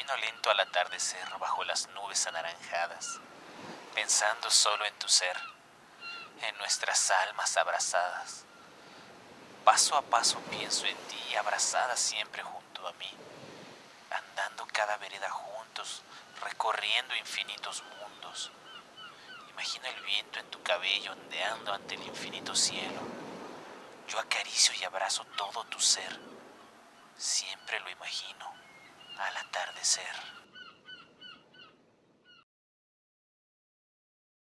Camino lento al atardecer bajo las nubes anaranjadas, pensando solo en tu ser, en nuestras almas abrazadas. Paso a paso pienso en ti, abrazada siempre junto a mí, andando cada vereda juntos, recorriendo infinitos mundos. Imagino el viento en tu cabello ondeando ante el infinito cielo. Yo acaricio y abrazo todo tu ser. Siempre lo imagino atardecer.